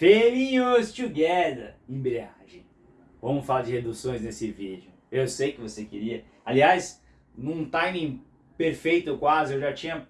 Felinhos together, embreagem. Vamos falar de reduções nesse vídeo. Eu sei que você queria. Aliás, num timing perfeito quase, eu já tinha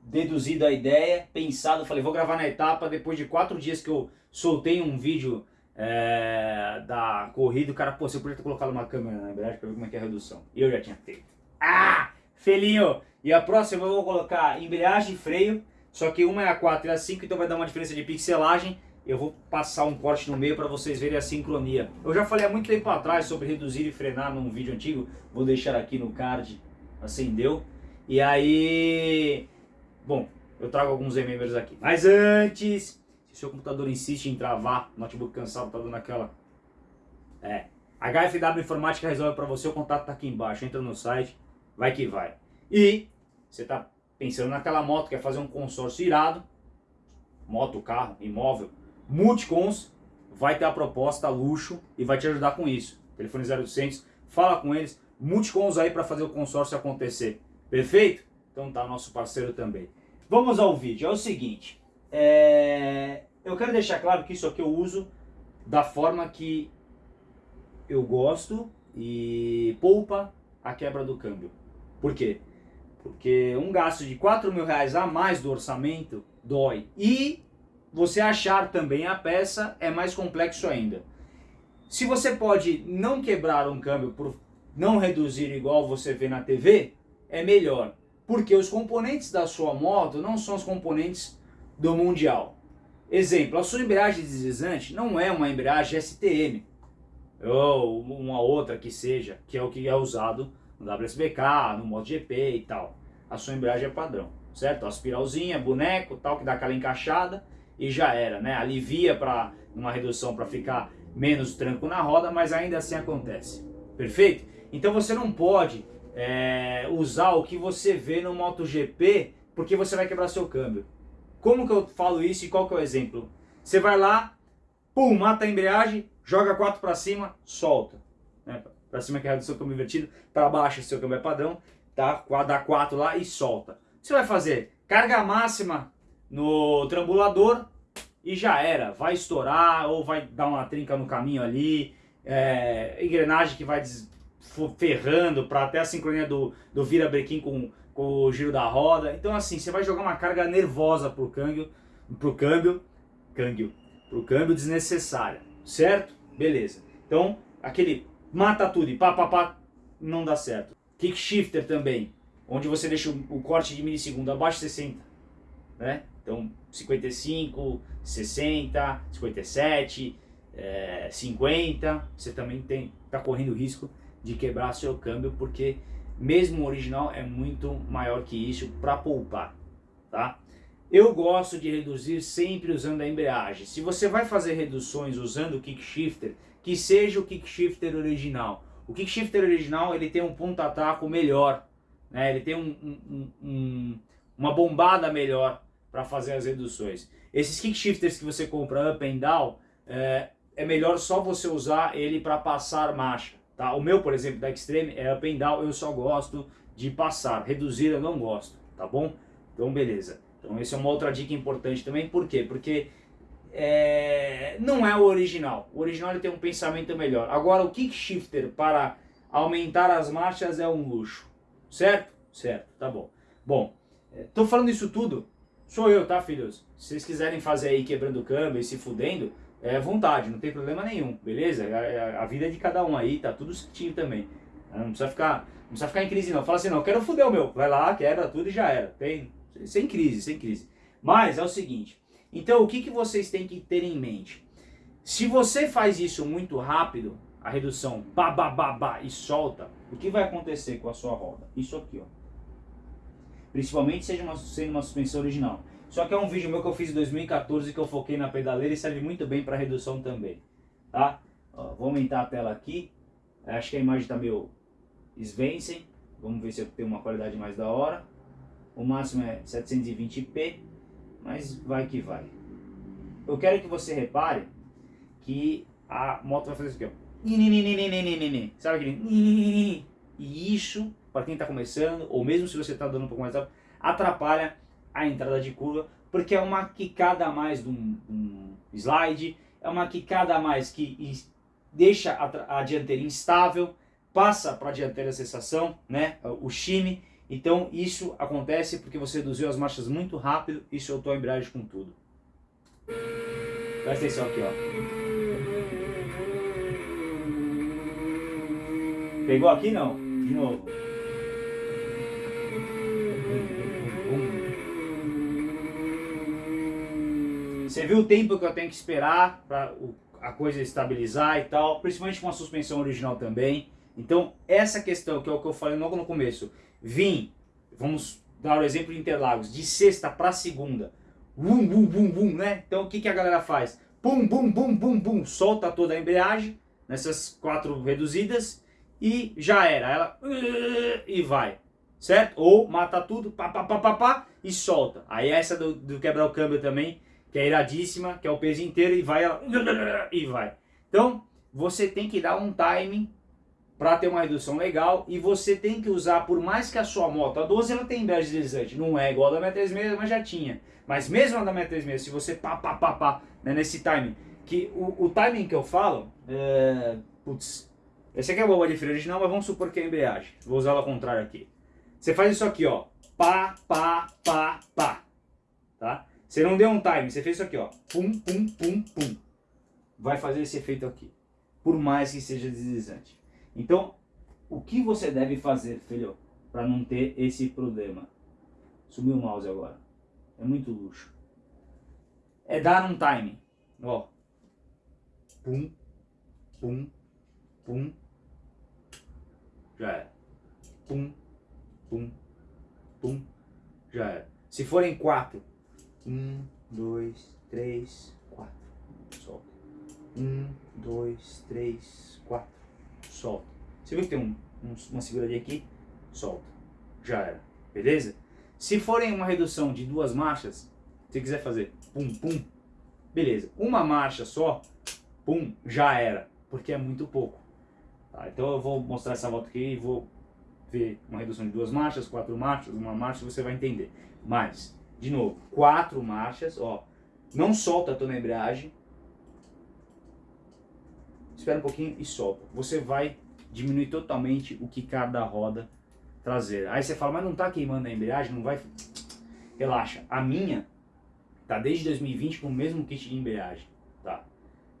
deduzido a ideia, pensado, falei, vou gravar na etapa, depois de quatro dias que eu soltei um vídeo é, da corrida, o cara, pô, você podia ter colocado uma câmera na embreagem pra ver como é que é a redução. E eu já tinha feito. Ah, felinho! E a próxima eu vou colocar embreagem e freio, só que uma é a 4 e a 5, então vai dar uma diferença de pixelagem. Eu vou passar um corte no meio para vocês verem a sincronia. Eu já falei há muito tempo atrás sobre reduzir e frenar num vídeo antigo. Vou deixar aqui no card. Acendeu. E aí... Bom, eu trago alguns members aqui. Mas antes, se seu computador insiste em travar, notebook cansado tá dando aquela... É. HFW Informática resolve para você, o contato tá aqui embaixo. Entra no site, vai que vai. E você tá pensando naquela moto, quer fazer um consórcio irado, moto, carro, imóvel, Multicons vai ter a proposta luxo e vai te ajudar com isso. Telefone 0800, fala com eles, Multicons aí para fazer o consórcio acontecer. Perfeito? Então tá nosso parceiro também. Vamos ao vídeo, é o seguinte, é... eu quero deixar claro que isso aqui eu uso da forma que eu gosto e poupa a quebra do câmbio. Por quê? Porque um gasto de 4 mil reais a mais do orçamento dói. E você achar também a peça é mais complexo ainda. Se você pode não quebrar um câmbio por não reduzir igual você vê na TV, é melhor. Porque os componentes da sua moto não são os componentes do Mundial. Exemplo, a sua embreagem deslizante não é uma embreagem STM. Ou uma outra que seja, que é o que é usado no WSBK, no MotoGP e tal. A sua embreagem é padrão, certo? A espiralzinha, boneco, tal, que dá aquela encaixada e já era, né? Alivia para uma redução para ficar menos tranco na roda, mas ainda assim acontece. Perfeito? Então você não pode é, usar o que você vê no MotoGP porque você vai quebrar seu câmbio. Como que eu falo isso e qual que é o exemplo? Você vai lá, pum, mata a embreagem, joga 4 para cima, solta. Né? Para cima que é o seu câmbio invertido, para baixo seu câmbio é padrão, tá? dá 4 lá e solta. Você vai fazer carga máxima no trambulador e já era. Vai estourar ou vai dar uma trinca no caminho ali, é, engrenagem que vai ferrando para até a sincronia do, do vira-brequim com, com o giro da roda. Então assim, você vai jogar uma carga nervosa pro câmbio, pro câmbio, câmbio, pro câmbio desnecessária, certo? Beleza. Então, aquele mata tudo e pá, pá, pá, não dá certo. Kick shifter também, onde você deixa o, corte de milissegundo abaixo de 60, né? Então, 55, 60, 57, é, 50, você também está correndo risco de quebrar seu câmbio, porque mesmo o original é muito maior que isso para poupar, tá? Eu gosto de reduzir sempre usando a embreagem. Se você vai fazer reduções usando o kick shifter, que seja o kick shifter original. O kick shifter original ele tem um ponta-taco melhor, né? ele tem um, um, um, uma bombada melhor para fazer as reduções. Esses kick shifters que você compra up and down, é, é melhor só você usar ele para passar marcha. Tá? O meu, por exemplo, da Extreme é up and down, eu só gosto de passar, reduzir eu não gosto, tá bom? Então beleza. Então essa é uma outra dica importante também, por quê? Porque é, não é o original, o original ele tem um pensamento melhor. Agora o kick shifter para aumentar as marchas é um luxo, certo? Certo, tá bom. Bom, é, falando isso tudo Sou eu, tá, filhos? Se vocês quiserem fazer aí quebrando câmbio e se fudendo, é vontade, não tem problema nenhum, beleza? A, a, a, vida é de cada um aí, tá tudo certinho também. Não precisa ficar, não precisa ficar em crise não. Fala assim, não, quero fuder o meu. Vai lá, quebra tudo e já era. Tem, sem crise, sem crise. Mas é o seguinte, então o que, que vocês têm que ter em mente? Se você faz isso muito rápido, a redução ba, ba, ba, ba, e solta, o que vai acontecer com a sua roda? Isso aqui, ó principalmente seja uma, sendo uma suspensão original. Só que é um vídeo meu que eu fiz em 2014 que eu foquei na pedaleira e serve muito bem para redução também. Tá? Ó, vou aumentar a tela aqui. Acho que a imagem está meio Svencen. Vamos ver se eu tenho uma qualidade mais da hora. O máximo é 720p, mas vai que vai. Eu quero que você repare que a moto vai fazer isso aqui, ó. Sabe aquele... E isso para quem está começando, ou mesmo se você está dando um pouco mais rápido, atrapalha a entrada de curva, porque é uma quicada a mais de um, um slide, é uma quicada a mais que deixa a, a dianteira instável, passa para a dianteira a sensação, né, o shime, então isso acontece porque você reduziu as marchas muito rápido e soltou a embreagem com tudo. Presta atenção aqui, ó. Pegou aqui não? De novo. Você viu o tempo que eu tenho que esperar para a coisa estabilizar e tal, principalmente com a suspensão original também. Então, essa questão, que é o que eu falei logo no começo, vim, vamos dar o exemplo de Interlagos, de sexta para segunda, bum, bum, bum, bum, né? Então, o que, que a galera faz? Bum, bum, bum, bum, bum, solta toda a embreagem, nessas quatro reduzidas, e já era, ela e vai, certo? Ou mata tudo, pá, pá, pá, pá, pá, e solta. Aí essa do, do quebrar o câmbio também, que é iradíssima, que é o peso inteiro e vai, e vai. Então, você tem que dar um timing para ter uma redução legal e você tem que usar, por mais que a sua moto, a 12 ela tem embreagem deslizante, não é igual a da 636, mas já tinha. Mas mesmo a da 636, se você pá, pá, pá, pá, né, nesse timing, que o, o timing que eu falo, é, putz, esse aqui é a bomba de freio original, mas vamos supor que é a embreagem. Vou usar ela ao contrário aqui. Você faz isso aqui, ó, pá, pá, pá, pá, tá? Você não deu um time, você fez isso aqui, ó. Pum, pum, pum, pum. Vai fazer esse efeito aqui. Por mais que seja deslizante. Então, o que você deve fazer, filho, para não ter esse problema? Sumiu o mouse agora. É muito luxo. É dar um time. Ó. Pum, pum, pum. Já é. Pum, pum, pum. Já é. Se forem quatro, um, dois, três, quatro. Solta. Um, dois, três, quatro. Solta. Você viu que tem um, um, uma seguradinha aqui? Solta. Já era. Beleza? Se forem uma redução de duas marchas, se quiser fazer pum, pum, beleza. Uma marcha só, pum, já era. Porque é muito pouco. Tá? Então eu vou mostrar essa volta aqui e vou ver uma redução de duas marchas, quatro marchas, uma marcha, você vai entender. Mas de novo, quatro marchas, ó. Não solta a tua embreagem. Espera um pouquinho e solta. Você vai diminuir totalmente o que cada roda traseira. Aí você fala, mas não tá queimando a embreagem, não vai... Relaxa, a minha tá desde 2020 com o mesmo kit de embreagem, tá?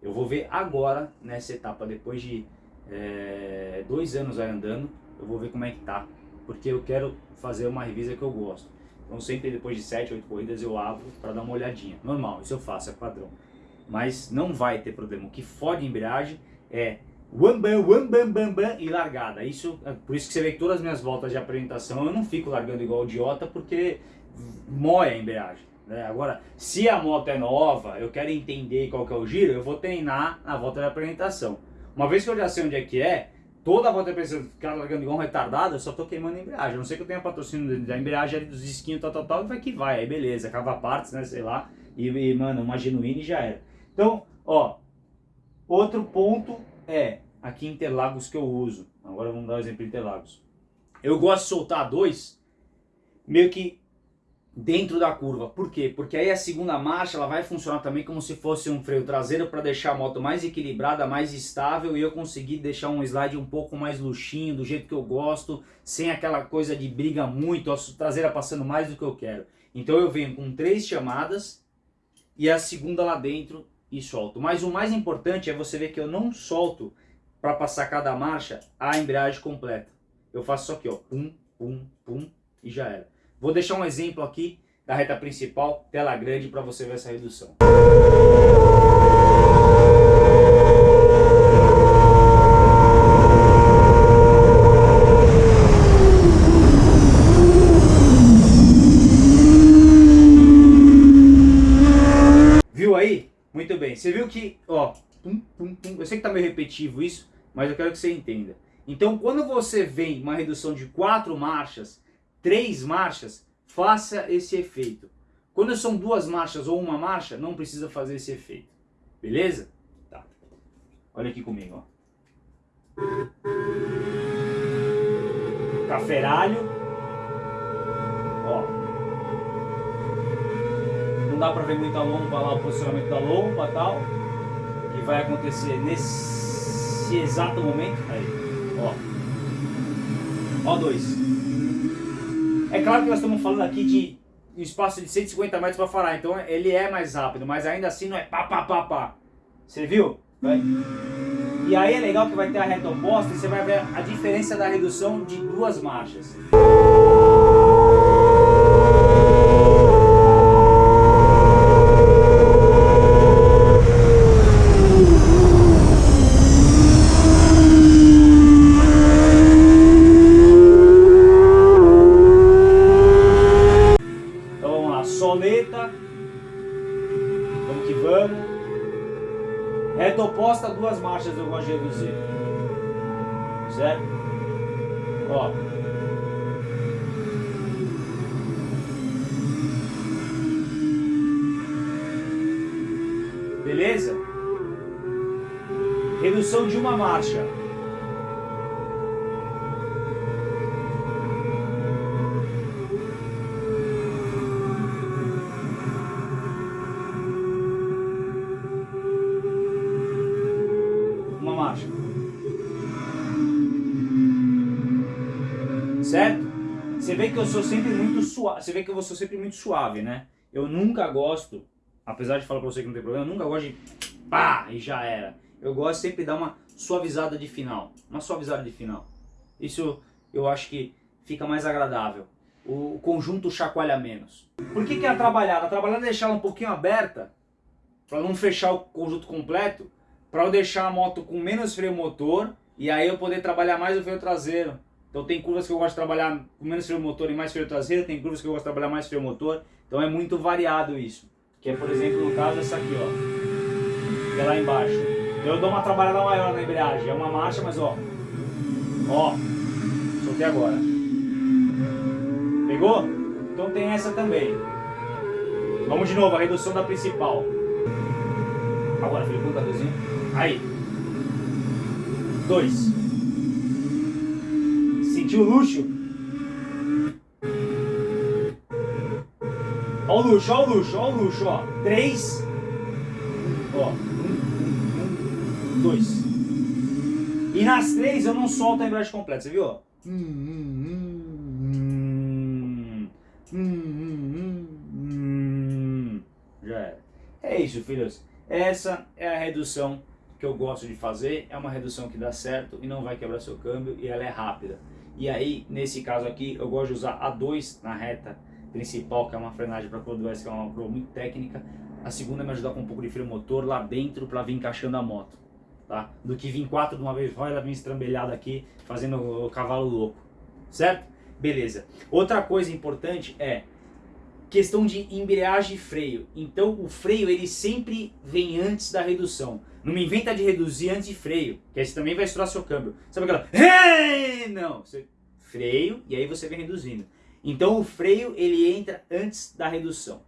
Eu vou ver agora, nessa etapa, depois de é, dois anos aí andando, eu vou ver como é que tá. Porque eu quero fazer uma revisa que eu gosto. Então sempre depois de 7, 8 corridas eu abro para dar uma olhadinha. Normal, isso eu faço, é padrão. Mas não vai ter problema. O que fode a embreagem é One bam, one bam, bam, bam e largada. Isso, é por isso que você vê que todas as minhas voltas de apresentação eu não fico largando igual idiota porque moe a embreagem. Né? Agora, se a moto é nova, eu quero entender qual que é o giro, eu vou treinar na volta de apresentação. Uma vez que eu já sei onde é que é, toda a volta pensando, ficar largando igual um retardado, eu só tô queimando a embreagem. A não sei que eu tenha patrocínio da embreagem dos disquinhos, tal, tal, tal, vai que vai, aí beleza, cava partes, né, sei lá, e, e mano, uma genuína e já era. Então, ó, outro ponto é, aqui em Interlagos que eu uso, agora vamos dar um exemplo de Interlagos. Eu gosto de soltar dois, meio que dentro da curva. Por quê? Porque aí a segunda marcha ela vai funcionar também como se fosse um freio traseiro para deixar a moto mais equilibrada, mais estável e eu conseguir deixar um slide um pouco mais luxinho, do jeito que eu gosto, sem aquela coisa de briga muito, a traseira passando mais do que eu quero. Então eu venho com três chamadas e a segunda lá dentro e solto. Mas o mais importante é você ver que eu não solto para passar cada marcha a embreagem completa. Eu faço só aqui, ó, pum, pum, pum e já era. Vou deixar um exemplo aqui da reta principal, tela grande, para você ver essa redução. Viu aí? Você viu que, ó, pum, pum, pum. eu sei que tá meio repetitivo isso, mas eu quero que você entenda. Então, quando você vem uma redução de quatro marchas, três marchas, faça esse efeito. Quando são duas marchas ou uma marcha, não precisa fazer esse efeito. Beleza? Tá. Olha aqui comigo, ó. Caferalho. Não dá para ver muita lomba lá, o posicionamento da lomba e tal, que vai acontecer nesse exato momento. Aí, ó. Ó dois. É claro que nós estamos falando aqui de um espaço de 150 metros para falar, então ele é mais rápido, mas ainda assim não é pá, pá, pá, pá. Você viu? Vai. E aí é legal que vai ter a reta oposta e você vai ver a diferença da redução de duas marchas. Redução de uma marcha. Certo? Você vê que eu sou sempre muito suave, você vê que eu sou sempre muito suave, né? Eu nunca gosto, apesar de falar pra você que não tem problema, eu nunca gosto de pá e já era. Eu gosto sempre de dar uma suavizada de final, uma suavizada de final. Isso eu acho que fica mais agradável. O conjunto chacoalha menos. Por que, que é a trabalhada? A trabalhada é deixar ela um pouquinho aberta, para não fechar o conjunto completo, para eu deixar a moto com menos freio motor e aí eu poder trabalhar mais o freio traseiro. Então tem curvas que eu gosto de trabalhar com menos freio motor e mais freio traseiro, tem curvas que eu gosto de trabalhar mais freio motor. Então é muito variado isso. Que é, por exemplo, no caso essa aqui, ó. Que é lá embaixo. Eu dou uma trabalhada maior na embreagem. É uma marcha, mas ó. Ó. Soltei agora. Pegou? Então tem essa também. Vamos de novo, a redução da principal. Agora, filho, com o Aí. Dois. Sentiu o luxo? Ó o luxo, ó o luxo, ó o luxo, ó. Três. Dois. E nas três eu não solto a embreagem completa, você viu? Ó? Hum, hum, hum, Já era. É isso, filhos. Essa é a redução que eu gosto de fazer. É uma redução que dá certo e não vai quebrar seu câmbio e ela é rápida. E aí, nesse caso aqui, eu gosto de usar a 2 na reta principal, que é uma frenagem para curva que é uma curva muito técnica. A segunda me ajudar com um pouco de freio motor lá dentro para vir encaixando a moto. Tá? Do que vir quatro de uma vez só, ela vem estrambelhada aqui, fazendo o cavalo louco. Certo? Beleza. Outra coisa importante é questão de embreagem e freio. Então o freio ele sempre vem antes da redução. Não me inventa de reduzir antes de freio, que aí você também vai estourar seu câmbio. Sabe aquela... Não, você freio e aí você vem reduzindo. Então o freio ele entra antes da redução,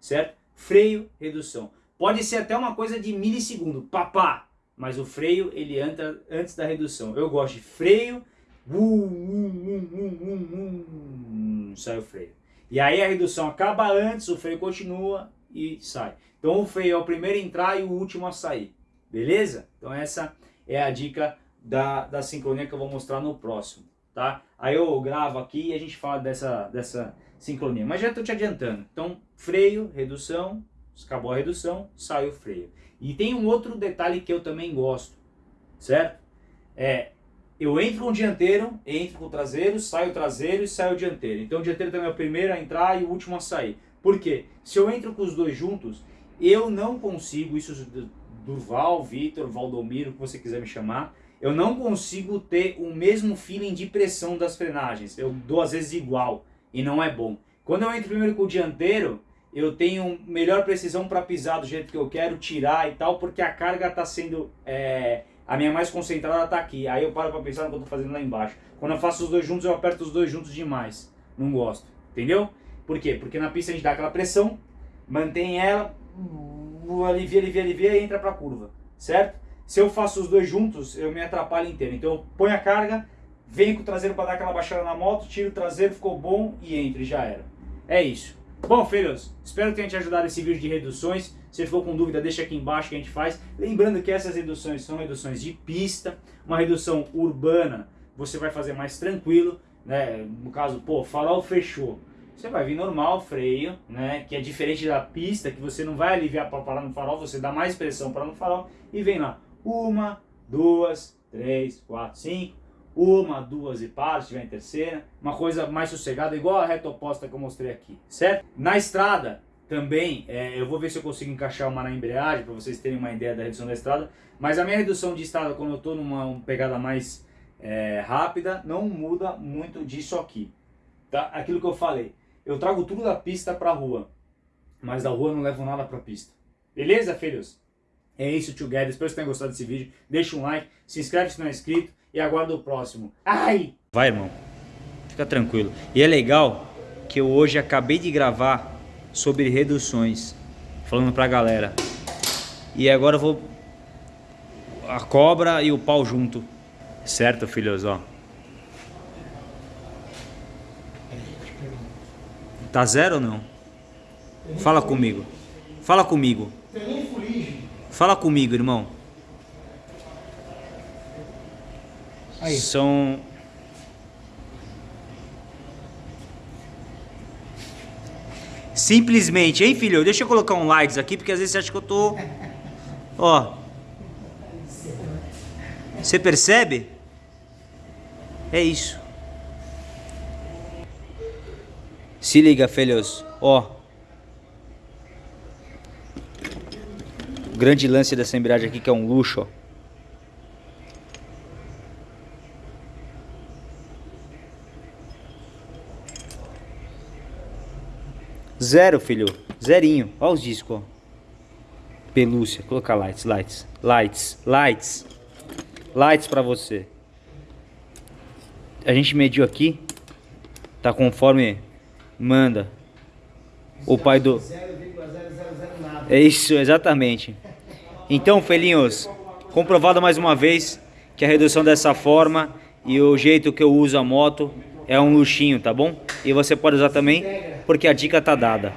certo? Freio, redução. Pode ser até uma coisa de milissegundo, papá, mas o freio ele entra antes da redução. Eu gosto de freio, uh, uh, uh, sai o freio. E aí a redução acaba antes, o freio continua e sai. Então o freio é o primeiro a entrar e o último a sair. Beleza? Então essa é a dica da, da sincronia que eu vou mostrar no próximo. Tá? Aí eu gravo aqui e a gente fala dessa, dessa sincronia. Mas já estou te adiantando. Então freio, redução, acabou a redução, sai o freio. E tem um outro detalhe que eu também gosto, certo? É, eu entro com o dianteiro, entro com o traseiro, saio o traseiro e saio o dianteiro. Então o dianteiro também é o primeiro a entrar e o último a sair. Por quê? Se eu entro com os dois juntos, eu não consigo, isso Durval, Vitor, Valdomiro, que você quiser me chamar, eu não consigo ter o mesmo feeling de pressão das frenagens. Eu dou às vezes igual e não é bom. Quando eu entro primeiro com o dianteiro, eu tenho melhor precisão para pisar do jeito que eu quero, tirar e tal, porque a carga está sendo... É, a minha mais concentrada está aqui. Aí eu paro para pensar no que eu estou fazendo lá embaixo. Quando eu faço os dois juntos, eu aperto os dois juntos demais. Não gosto. Entendeu? Por quê? Porque na pista a gente dá aquela pressão, mantém ela, alivia, alivia, alivia e entra para a curva, certo? Se eu faço os dois juntos, eu me atrapalho inteiro. Então eu ponho a carga, venho com o traseiro para dar aquela baixada na moto, tiro o traseiro, ficou bom e entra e já era. É isso. Bom, filhos, espero que tenha te ajudado esse vídeo de reduções. Se ficou com dúvida, deixa aqui embaixo que a gente faz. Lembrando que essas reduções são reduções de pista, uma redução urbana você vai fazer mais tranquilo, né? No caso, pô, farol fechou. Você vai vir normal, freio, né? Que é diferente da pista, que você não vai aliviar para parar no farol, você dá mais pressão para no farol e vem lá. Uma, duas, três, quatro, cinco. Uma, duas e para, se tiver em terceira. Uma coisa mais sossegada, igual a reta oposta que eu mostrei aqui, certo? Na estrada, também, é, eu vou ver se eu consigo encaixar uma na embreagem, para vocês terem uma ideia da redução da estrada. Mas a minha redução de estrada, quando eu estou numa pegada mais é, rápida, não muda muito disso aqui. Tá? Aquilo que eu falei, eu trago tudo da pista para rua, mas da rua não levo nada para a pista. Beleza, filhos? É isso, together. Espero que tenham gostado desse vídeo. Deixa um like, se inscreve se não é inscrito e aguarda o próximo. Ai! Vai, irmão. Fica tranquilo. E é legal que eu hoje acabei de gravar sobre reduções, falando pra galera. E agora eu vou a cobra e o pau junto. Certo, filhos, ó. Tá zero ou não? Fala comigo. Fala comigo. Fala comigo, irmão. Aí. São... Simplesmente, hein, filho? Deixa eu colocar um likes aqui, porque às vezes você acha que eu tô... Ó. Você percebe? É isso. Se liga, filhos. Ó. O grande lance dessa embreagem aqui que é um luxo, ó. Zero, filho. Zerinho. Olha os discos, ó. Pelúcia. Colocar lights, lights, lights, lights. Lights pra você a gente mediu aqui, tá conforme manda o pai do... É isso, exatamente. Então, felinhos, comprovado mais uma vez que a redução dessa forma e o jeito que eu uso a moto é um luxinho, tá bom? E você pode usar também, porque a dica tá dada.